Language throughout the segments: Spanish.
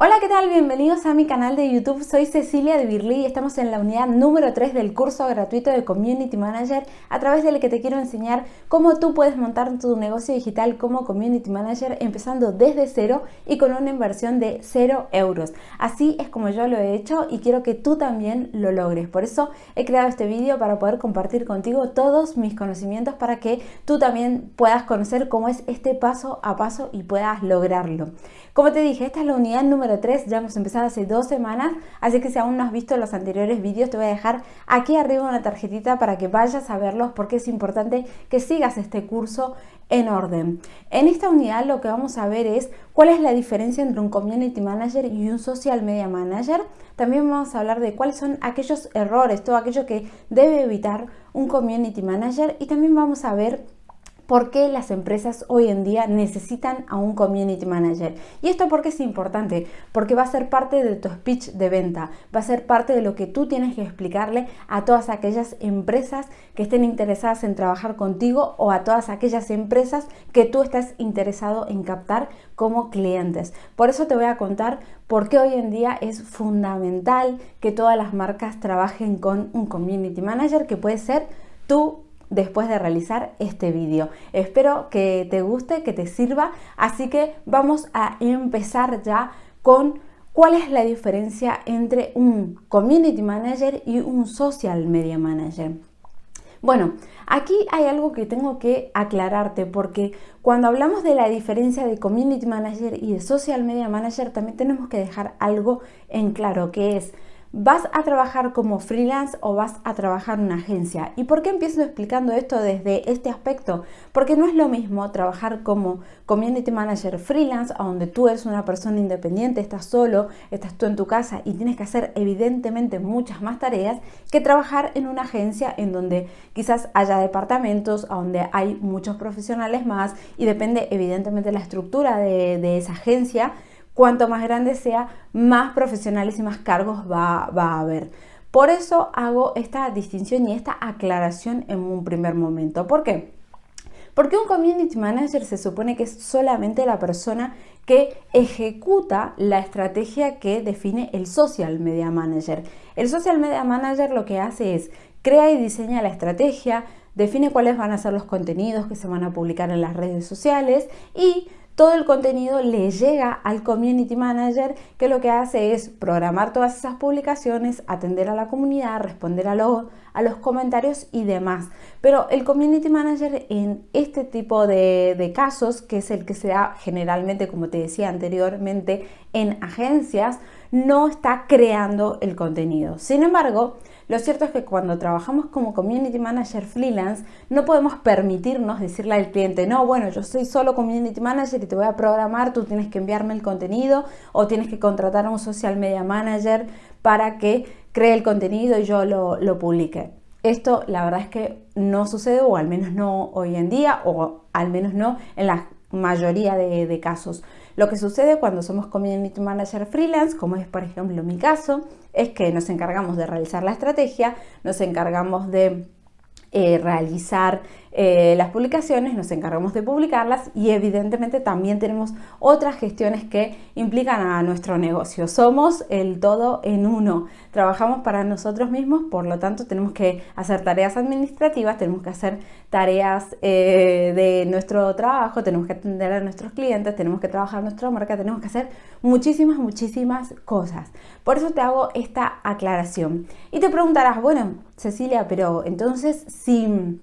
Hola, ¿qué tal? Bienvenidos a mi canal de YouTube. Soy Cecilia de Birli y estamos en la unidad número 3 del curso gratuito de Community Manager a través del que te quiero enseñar cómo tú puedes montar tu negocio digital como Community Manager empezando desde cero y con una inversión de 0 euros. Así es como yo lo he hecho y quiero que tú también lo logres. Por eso he creado este vídeo para poder compartir contigo todos mis conocimientos para que tú también puedas conocer cómo es este paso a paso y puedas lograrlo. Como te dije, esta es la unidad número 3, ya hemos empezado hace dos semanas, así que si aún no has visto los anteriores vídeos, te voy a dejar aquí arriba una tarjetita para que vayas a verlos porque es importante que sigas este curso en orden. En esta unidad lo que vamos a ver es cuál es la diferencia entre un Community Manager y un Social Media Manager. También vamos a hablar de cuáles son aquellos errores, todo aquello que debe evitar un Community Manager y también vamos a ver por qué las empresas hoy en día necesitan a un community manager. Y esto porque es importante, porque va a ser parte de tu speech de venta, va a ser parte de lo que tú tienes que explicarle a todas aquellas empresas que estén interesadas en trabajar contigo o a todas aquellas empresas que tú estás interesado en captar como clientes. Por eso te voy a contar por qué hoy en día es fundamental que todas las marcas trabajen con un community manager que puede ser tú después de realizar este vídeo. Espero que te guste, que te sirva, así que vamos a empezar ya con cuál es la diferencia entre un Community Manager y un Social Media Manager. Bueno, aquí hay algo que tengo que aclararte porque cuando hablamos de la diferencia de Community Manager y de Social Media Manager también tenemos que dejar algo en claro que es ¿Vas a trabajar como freelance o vas a trabajar en una agencia? ¿Y por qué empiezo explicando esto desde este aspecto? Porque no es lo mismo trabajar como community manager freelance, donde tú eres una persona independiente, estás solo, estás tú en tu casa y tienes que hacer evidentemente muchas más tareas, que trabajar en una agencia en donde quizás haya departamentos, donde hay muchos profesionales más y depende evidentemente de la estructura de esa agencia cuanto más grande sea, más profesionales y más cargos va, a haber. Por eso hago esta distinción y esta aclaración en un primer momento. ¿Por qué? Porque un community manager se supone que es solamente la persona que ejecuta la estrategia que define el social media manager. El social media manager lo que hace es crea y diseña la estrategia, define cuáles van a ser los contenidos que se van a publicar en las redes sociales y todo el contenido le llega al community manager que lo que hace es programar todas esas publicaciones, atender a la comunidad, responder a, a los comentarios y demás. Pero el community manager en este tipo de, de casos, que es el que se da generalmente, como te decía anteriormente, en agencias, no está creando el contenido. Sin embargo, lo cierto es que cuando trabajamos como community manager freelance, no podemos permitirnos decirle al cliente, no, bueno, yo soy solo community manager y te voy a programar, tú tienes que enviarme el contenido o tienes que contratar a un social media manager para que cree el contenido y yo lo, publique. Esto la verdad es que no sucede o al menos no hoy en día o al menos no en la mayoría de, de casos. Lo que sucede cuando somos community manager freelance, como es por ejemplo mi caso, es que nos encargamos de realizar la estrategia, nos encargamos de eh, realizar eh, las publicaciones, nos encargamos de publicarlas y evidentemente también tenemos otras gestiones que implican a nuestro negocio. Somos el todo en uno, trabajamos para nosotros mismos, por lo tanto tenemos que hacer tareas administrativas, tenemos que hacer tareas eh, de nuestro trabajo, tenemos que atender a nuestros clientes, tenemos que trabajar nuestra marca, tenemos que hacer muchísimas, muchísimas cosas. Por eso te hago esta aclaración. Y te preguntarás, bueno, Cecilia, pero entonces si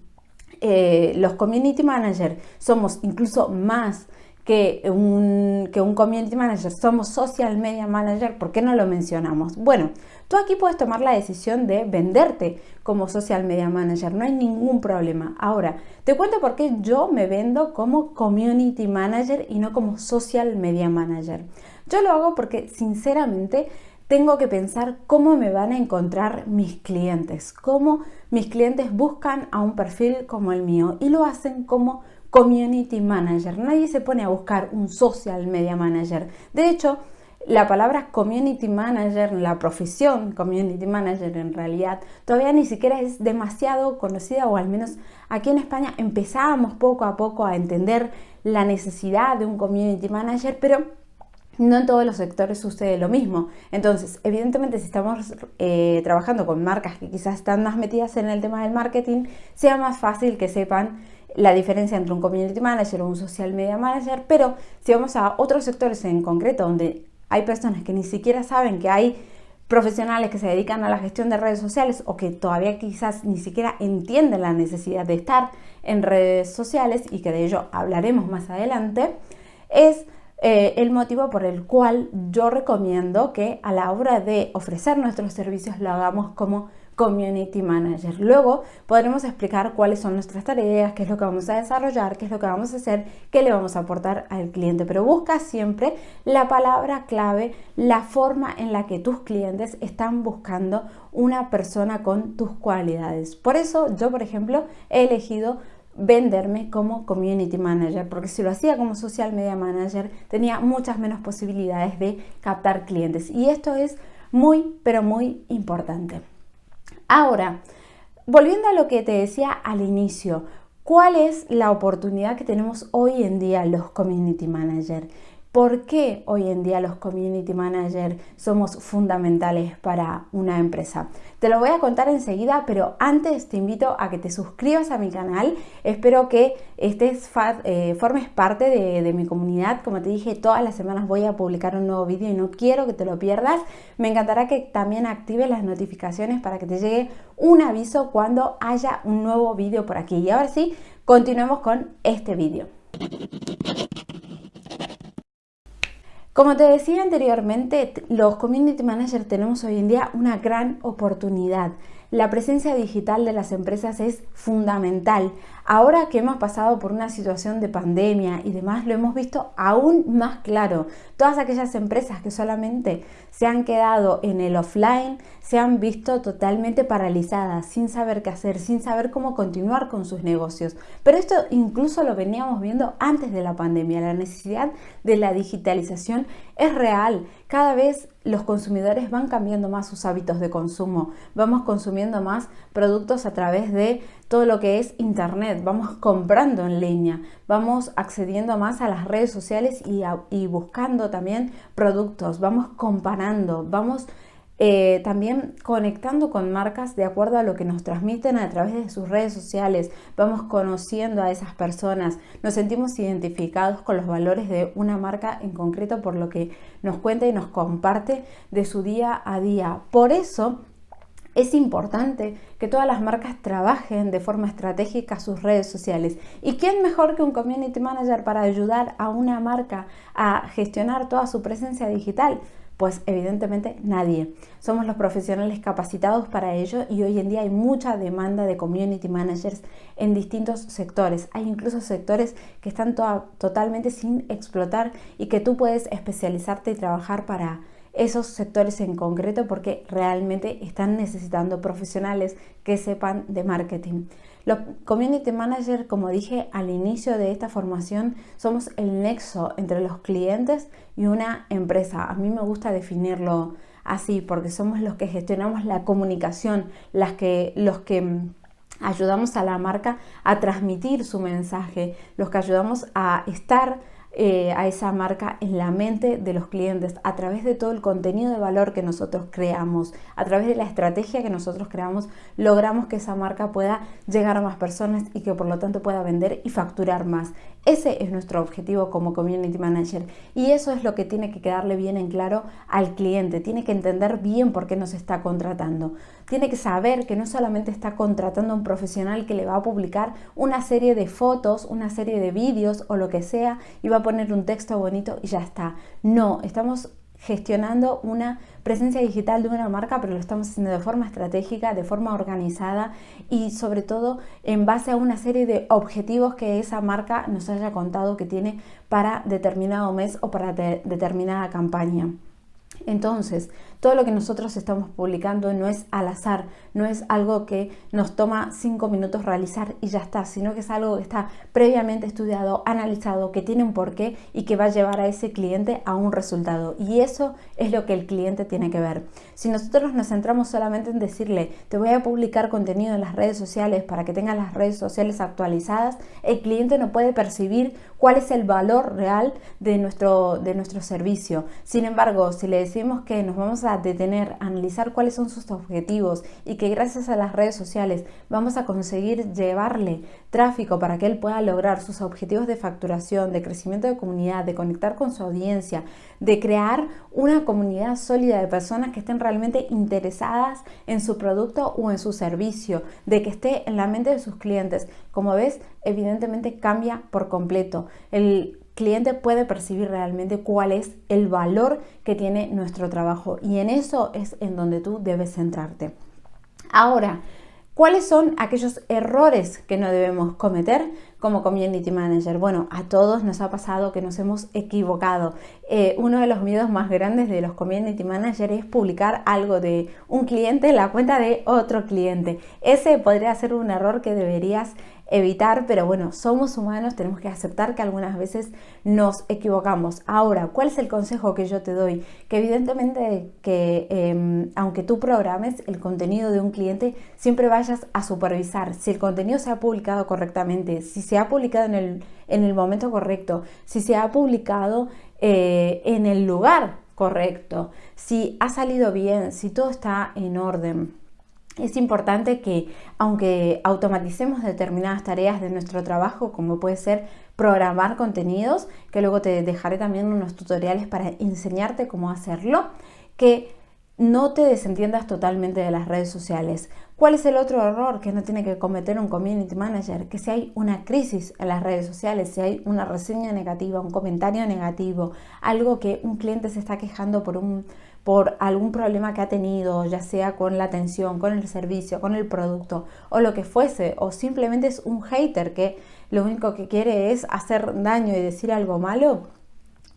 eh, los community managers somos incluso más que un, que un community manager, somos social media manager, ¿por qué no lo mencionamos? Bueno, tú aquí puedes tomar la decisión de venderte como social media manager, no hay ningún problema. Ahora, te cuento por qué yo me vendo como community manager y no como social media manager. Yo lo hago porque sinceramente tengo que pensar cómo me van a encontrar mis clientes, cómo mis clientes buscan a un perfil como el mío y lo hacen como community manager. Nadie se pone a buscar un social media manager. De hecho, la palabra community manager, la profesión community manager en realidad, todavía ni siquiera es demasiado conocida o al menos aquí en España empezábamos poco a poco a entender la necesidad de un community manager, pero no en todos los sectores sucede lo mismo. Entonces, evidentemente, si estamos eh, trabajando con marcas que quizás están más metidas en el tema del marketing, sea más fácil que sepan la diferencia entre un community manager o un social media manager, pero si vamos a otros sectores en concreto donde hay personas que ni siquiera saben que hay profesionales que se dedican a la gestión de redes sociales o que todavía quizás ni siquiera entienden la necesidad de estar en redes sociales y que de ello hablaremos más adelante, es eh, el motivo por el cual yo recomiendo que a la hora de ofrecer nuestros servicios lo hagamos como Community Manager. Luego podremos explicar cuáles son nuestras tareas, qué es lo que vamos a desarrollar, qué es lo que vamos a hacer, qué le vamos a aportar al cliente. Pero busca siempre la palabra clave, la forma en la que tus clientes están buscando una persona con tus cualidades. Por eso yo, por ejemplo, he elegido venderme como community manager, porque si lo hacía como social media manager tenía muchas menos posibilidades de captar clientes. Y esto es muy, pero muy importante. Ahora, volviendo a lo que te decía al inicio, ¿cuál es la oportunidad que tenemos hoy en día los community managers? ¿Por qué hoy en día los community managers somos fundamentales para una empresa? Te lo voy a contar enseguida, pero antes te invito a que te suscribas a mi canal. Espero que estés, eh, formes parte de, de, mi comunidad. Como te dije, todas las semanas voy a publicar un nuevo vídeo y no quiero que te lo pierdas. Me encantará que también actives las notificaciones para que te llegue un aviso cuando haya un nuevo vídeo por aquí. Y ahora sí, continuemos con este vídeo. Como te decía anteriormente, los community managers tenemos hoy en día una gran oportunidad. La presencia digital de las empresas es fundamental. Ahora que hemos pasado por una situación de pandemia y demás, lo hemos visto aún más claro. Todas aquellas empresas que solamente se han quedado en el offline se han visto totalmente paralizadas, sin saber qué hacer, sin saber cómo continuar con sus negocios. Pero esto incluso lo veníamos viendo antes de la pandemia. La necesidad de la digitalización es real. Cada vez los consumidores van cambiando más sus hábitos de consumo. Vamos consumiendo más productos a través de todo lo que es internet, vamos comprando en línea, vamos accediendo más a las redes sociales y, buscando también productos, vamos comparando, vamos eh, también conectando con marcas de acuerdo a lo que nos transmiten a través de sus redes sociales, vamos conociendo a esas personas, nos sentimos identificados con los valores de una marca en concreto por lo que nos cuenta y nos comparte de su día a día. Por eso es importante que todas las marcas trabajen de forma estratégica sus redes sociales. ¿Y quién mejor que un community manager para ayudar a una marca a gestionar toda su presencia digital? Pues evidentemente nadie. Somos los profesionales capacitados para ello y hoy en día hay mucha demanda de community managers en distintos sectores. Hay incluso sectores que están totalmente sin explotar y que tú puedes especializarte y trabajar para esos sectores en concreto porque realmente están necesitando profesionales que sepan de marketing. Los community managers, como dije al inicio de esta formación, somos el nexo entre los clientes y una empresa. A mí me gusta definirlo así porque somos los que gestionamos la comunicación, las que, los que mm, ayudamos a la marca a transmitir su mensaje, los que ayudamos a estar eh, a esa marca en la mente de los clientes a través de todo el contenido de valor que nosotros creamos, a través de la estrategia que nosotros creamos, logramos que esa marca pueda llegar a más personas y que por lo tanto pueda vender y facturar más. Ese es nuestro objetivo como Community Manager y eso es lo que tiene que quedarle bien en claro al cliente. Tiene que entender bien por qué nos está contratando. Tiene que saber que no solamente está contratando a un profesional que le va a publicar una serie de fotos, una serie de vídeos o lo que sea y va a poner un texto bonito y ya está. No, estamos gestionando una presencia digital de una marca, pero lo estamos haciendo de forma estratégica, de forma organizada y sobre todo en base a una serie de objetivos que esa marca nos haya contado que tiene para determinado mes o para determinada campaña. Entonces, todo lo que nosotros estamos publicando no es al azar, no es algo que nos toma cinco minutos realizar y ya está, sino que es algo que está previamente estudiado, analizado, que tiene un porqué y que va a llevar a ese cliente a un resultado. Y eso es lo que el cliente tiene que ver. Si nosotros nos centramos solamente en decirle, te voy a publicar contenido en las redes sociales para que tengas las redes sociales actualizadas, el cliente no puede percibir cuál es el valor real de nuestro, de nuestro servicio. Sin embargo, si le decimos que nos vamos a detener, analizar cuáles son sus objetivos y que gracias a las redes sociales vamos a conseguir llevarle tráfico para que él pueda lograr sus objetivos de facturación, de crecimiento de comunidad, de conectar con su audiencia, de crear una comunidad sólida de personas que estén realmente interesadas en su producto o en su servicio, de que esté en la mente de sus clientes. Como ves, evidentemente cambia por completo. El cliente puede percibir realmente cuál es el valor que tiene nuestro trabajo y en eso es en donde tú debes centrarte. Ahora, ¿cuáles son aquellos errores que no debemos cometer como community manager? Bueno, a todos nos ha pasado que nos hemos equivocado. Eh, uno de los miedos más grandes de los community managers es publicar algo de un cliente en la cuenta de otro cliente. Ese podría ser un error que deberías evitar, pero bueno, somos humanos, tenemos que aceptar que algunas veces nos equivocamos. Ahora, ¿cuál es el consejo que yo te doy? Que evidentemente que em, aunque tú programes el contenido de un cliente, siempre vayas a supervisar si el contenido se ha publicado correctamente, si se ha publicado en el, en el momento correcto, si se ha publicado eh, en el lugar correcto, si ha salido bien, si todo está en orden es importante que aunque automaticemos determinadas tareas de nuestro trabajo, como puede ser programar contenidos, que luego te dejaré también unos tutoriales para enseñarte cómo hacerlo, que no te desentiendas totalmente de las redes sociales. ¿Cuál es el otro error que no tiene que cometer un community manager? Que si hay una crisis en las redes sociales, si hay una reseña negativa, un comentario negativo, algo que un cliente se está quejando por un por algún problema que ha tenido, ya sea con la atención, con el servicio, con el producto o lo que fuese, o simplemente es un hater que lo único que quiere es hacer daño y decir algo malo,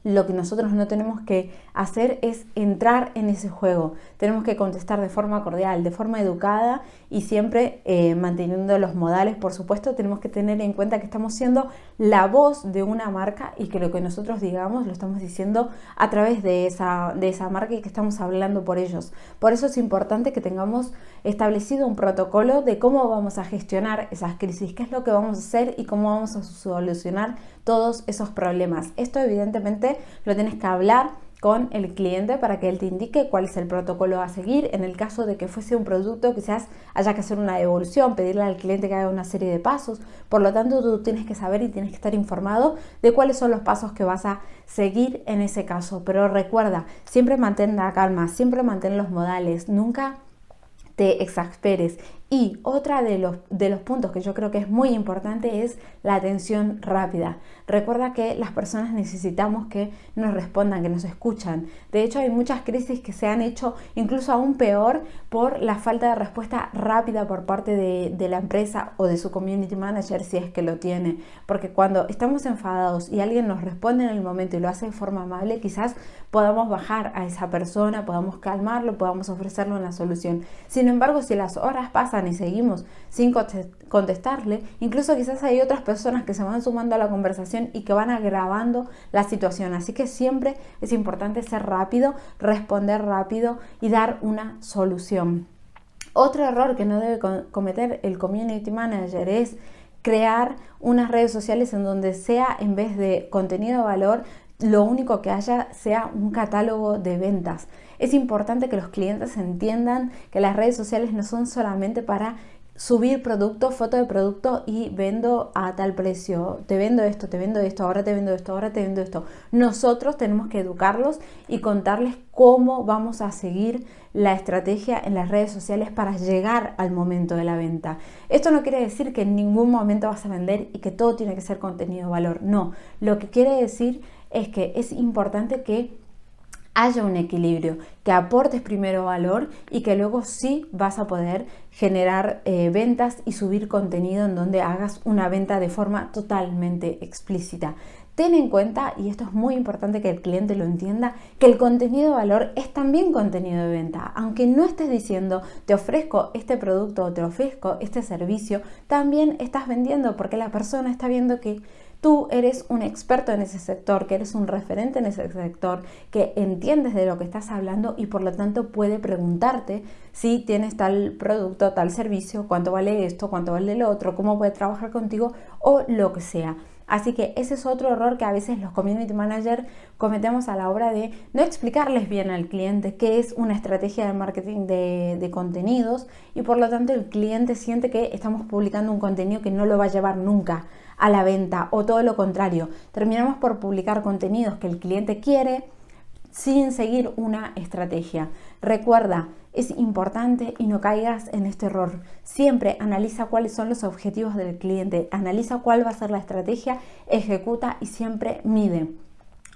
lo que nosotros no tenemos que hacer es entrar en ese juego. Tenemos que contestar de forma cordial, de forma educada y siempre eh, manteniendo los modales. Por supuesto, tenemos que tener en cuenta que estamos siendo la voz de una marca y que lo que nosotros digamos lo estamos diciendo a través de esa, de esa marca y que estamos hablando por ellos. Por eso es importante que tengamos establecido un protocolo de cómo vamos a gestionar esas crisis, qué es lo que vamos a hacer y cómo vamos a solucionar todos esos problemas. Esto evidentemente lo tienes que hablar con el cliente para que él te indique cuál es el protocolo a seguir. En el caso de que fuese un producto, quizás haya que hacer una devolución, pedirle al cliente que haga una serie de pasos. Por lo tanto, tú tienes que saber y tienes que estar informado de cuáles son los pasos que vas a seguir en ese caso. Pero recuerda, siempre mantén la calma, siempre mantén los modales, nunca te exasperes y otra de los, de los puntos que yo creo que es muy importante es la atención rápida. Recuerda que las personas necesitamos que nos respondan, que nos escuchan. De hecho, hay muchas crisis que se han hecho incluso aún peor por la falta de respuesta rápida por parte de, de la empresa o de su community manager si es que lo tiene. Porque cuando estamos enfadados y alguien nos responde en el momento y lo hace de forma amable, quizás podamos bajar a esa persona, podamos calmarlo, podamos ofrecerle una solución. Sin embargo, si las horas pasan, y seguimos sin contestarle, incluso quizás hay otras personas que se van sumando a la conversación y que van agravando la situación. Así que siempre es importante ser rápido, responder rápido y dar una solución. Otro error que no debe cometer el community manager es crear unas redes sociales en donde sea en vez de contenido de valor lo único que haya sea un catálogo de ventas. Es importante que los clientes entiendan que las redes sociales no son solamente para subir producto, foto de producto y vendo a tal precio, te vendo esto, te vendo esto, ahora te vendo esto, ahora te vendo esto. Nosotros tenemos que educarlos y contarles cómo vamos a seguir la estrategia en las redes sociales para llegar al momento de la venta. Esto no quiere decir que en ningún momento vas a vender y que todo tiene que ser contenido de valor. No, lo que quiere decir es que es importante que haya un equilibrio, que aportes primero valor y que luego sí vas a poder generar eh, ventas y subir contenido en donde hagas una venta de forma totalmente explícita. ten en cuenta, y esto es muy importante que el cliente lo entienda, que el contenido de valor es también contenido de venta. Aunque no estés diciendo, te ofrezco este producto o te ofrezco este servicio, también estás vendiendo porque la persona está viendo que tú eres un experto en ese sector, que eres un referente en ese sector, que entiendes de lo que estás hablando y por lo tanto puede preguntarte si tienes tal producto, tal servicio, cuánto vale esto, cuánto vale lo otro, cómo puede trabajar contigo o lo que sea. Así que ese es otro error que a veces los community managers cometemos a la hora de no explicarles bien al cliente qué es una estrategia de marketing de, de, contenidos y por lo tanto el cliente siente que estamos publicando un contenido que no lo va a llevar nunca a la venta o todo lo contrario. Terminamos por publicar contenidos que el cliente quiere sin seguir una estrategia. Recuerda, es importante y no caigas en este error. Siempre analiza cuáles son los objetivos del cliente, analiza cuál va a ser la estrategia, ejecuta y siempre mide.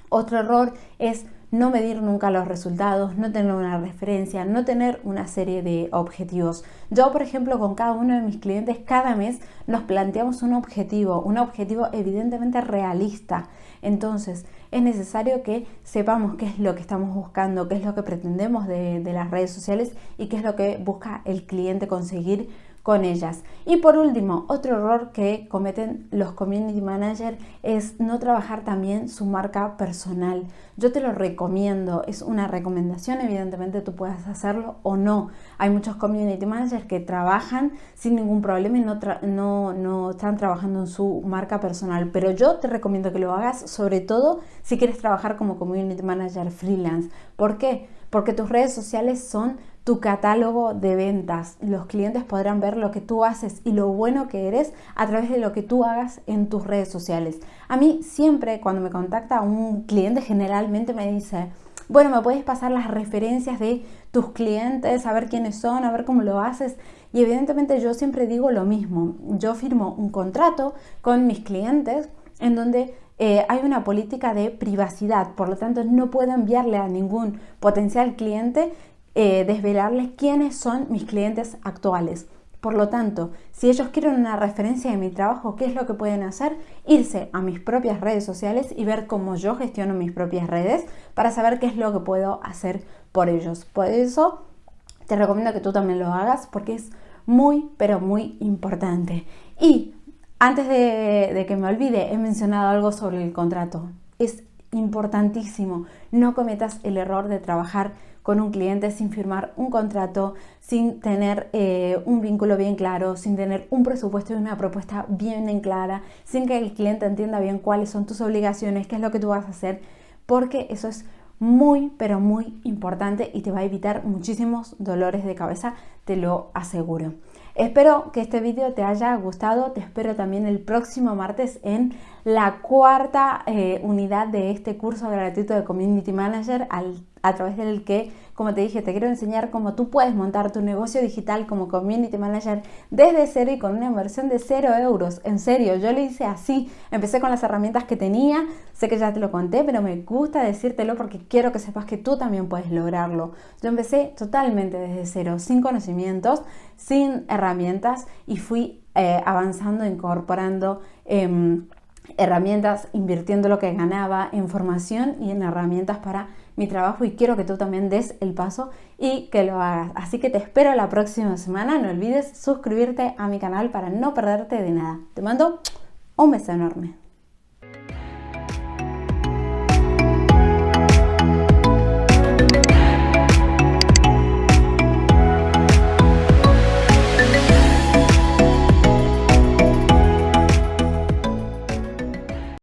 Otro error es no medir nunca los resultados, no tener una referencia, no tener una serie de objetivos. Yo, por ejemplo, con cada uno de mis clientes, cada mes nos planteamos un objetivo, un objetivo evidentemente realista. Entonces, es necesario que sepamos qué es lo que estamos buscando, qué es lo que pretendemos de, las redes sociales y qué es lo que busca el cliente conseguir con ellas. Y por último, otro error que cometen los community managers es no trabajar también su marca personal. Yo te lo recomiendo, es una recomendación, evidentemente tú puedes hacerlo o no. Hay muchos community managers que trabajan sin ningún problema y no, no, no están trabajando en su marca personal, pero yo te recomiendo que lo hagas sobre todo si quieres trabajar como community manager freelance. ¿Por qué? Porque tus redes sociales son tu catálogo de ventas. Los clientes podrán ver lo que tú haces y lo bueno que eres a través de lo que tú hagas en tus redes sociales. A mí siempre cuando me contacta un cliente generalmente me dice, bueno, me puedes pasar las referencias de tus clientes, a ver quiénes son, a ver cómo lo haces. Y evidentemente yo siempre digo lo mismo. Yo firmo un contrato con mis clientes en donde eh, hay una política de privacidad, por lo tanto no puedo enviarle a ningún potencial cliente eh, desvelarles quiénes son mis clientes actuales. Por lo tanto, si ellos quieren una referencia de mi trabajo, ¿qué es lo que pueden hacer? Irse a mis propias redes sociales y ver cómo yo gestiono mis propias redes para saber qué es lo que puedo hacer por ellos. Por eso te recomiendo que tú también lo hagas porque es muy, pero muy importante. Y antes de, de que me olvide, he mencionado algo sobre el contrato. Es importantísimo. No cometas el error de trabajar con un cliente sin firmar un contrato, sin tener eh, un vínculo bien claro, sin tener un presupuesto y una propuesta bien en clara, sin que el cliente entienda bien cuáles son tus obligaciones, qué es lo que tú vas a hacer, porque eso es muy, pero muy importante y te va a evitar muchísimos dolores de cabeza, te lo aseguro. Espero que este vídeo te haya gustado, te espero también el próximo martes en la cuarta eh, unidad de este curso gratuito de Community Manager a través del que como te dije, te quiero enseñar cómo tú puedes montar tu negocio digital como community manager desde cero y con una inversión de cero euros. En serio, yo lo hice así. Empecé con las herramientas que tenía. Sé que ya te lo conté, pero me gusta decírtelo porque quiero que sepas que tú también puedes lograrlo. Yo empecé totalmente desde cero, sin conocimientos, sin herramientas y fui eh, avanzando, incorporando... Em, herramientas, invirtiendo lo que ganaba en formación y en herramientas para mi trabajo y quiero que tú también des el paso y que lo hagas. Así que te espero la próxima semana. No olvides suscribirte a mi canal para no perderte de nada. Te mando un beso enorme.